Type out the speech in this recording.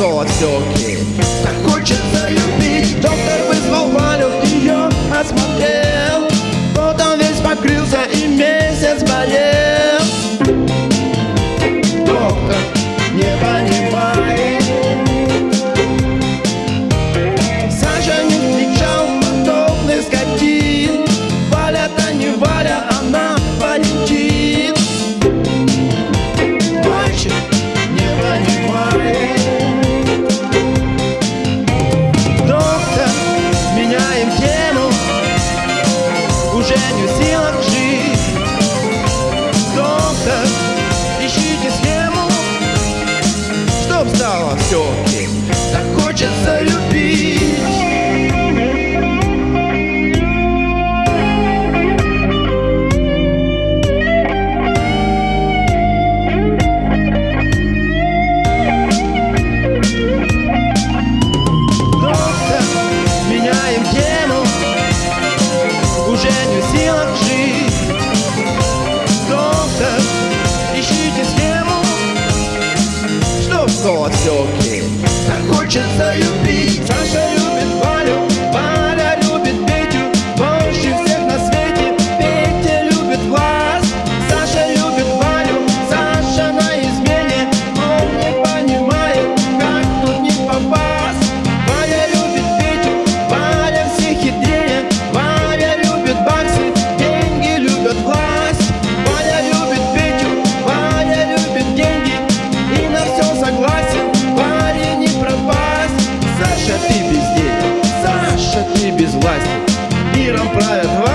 swords, your kid. стало все-таки Так хочется потеки Так хочется любить, Саша любить из власти. Миром правят